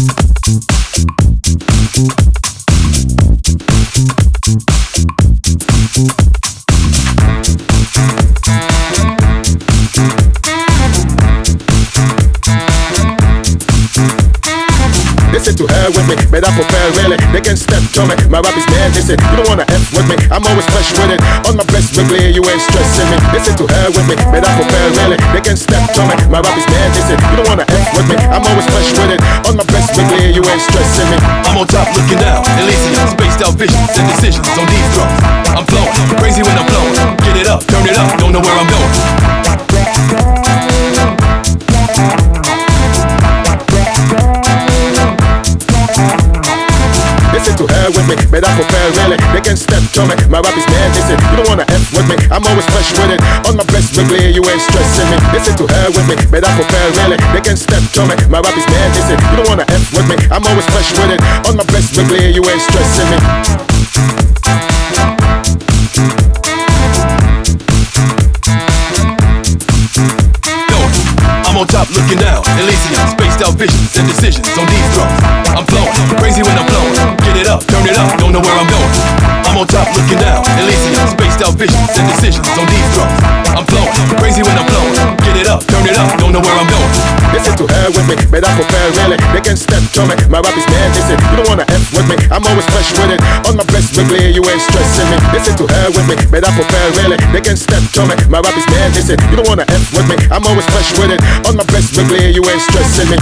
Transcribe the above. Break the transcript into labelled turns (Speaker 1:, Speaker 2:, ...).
Speaker 1: Listen to her with me, better prepare really. They can step to me, my rap is dead. Listen, you don't wanna F with me, I'm always fresh with it. On my best weekly, you ain't stressing me. Listen to her with me, better prepare really. They can step to me, my rap is dead. Listen, you don't wanna F with me, I'm always fresh with it. On my best weekly, you ain't stressing me.
Speaker 2: I'm on top looking down, Elysium, spaced out visions and decisions on these drums. I'm flowing, crazy when I'm blowing. Get it up, turn it up, don't know where I'm going.
Speaker 1: Her with me, better prepare really. They can step to me, my rap is dead. Listen, you don't wanna F with me, I'm always fresh with it. On my best weekly, you ain't stressing me. Listen to her with me, better prepare really. They can step to me, my rap is dead. Listen, you don't wanna F with me, I'm always fresh with it. On my best weekly, you ain't stressing me.
Speaker 2: On top looking down, Elysium, spaced out visions and decisions on these drums. I'm flowing, crazy when I'm blowing. Up, turn it up, don't know where I'm going. I'm on top looking down, Elysium, spaced out visions and decisions on these drums. I'm flowing, crazy when I'm blowing. Get it up, turn it up, don't know where I'm going.
Speaker 1: Listen to her with me, better prepare really. They can step to me, my rap is dead. Listen, you don't wanna F with me, I'm always fresh with it. On my best weekly, you ain't stressing me. Listen to her with me, better prepare really. They can step to me, my rap is dead. Listen, you don't wanna F with me, I'm always fresh with it. On my best weekly, you ain't stressing me.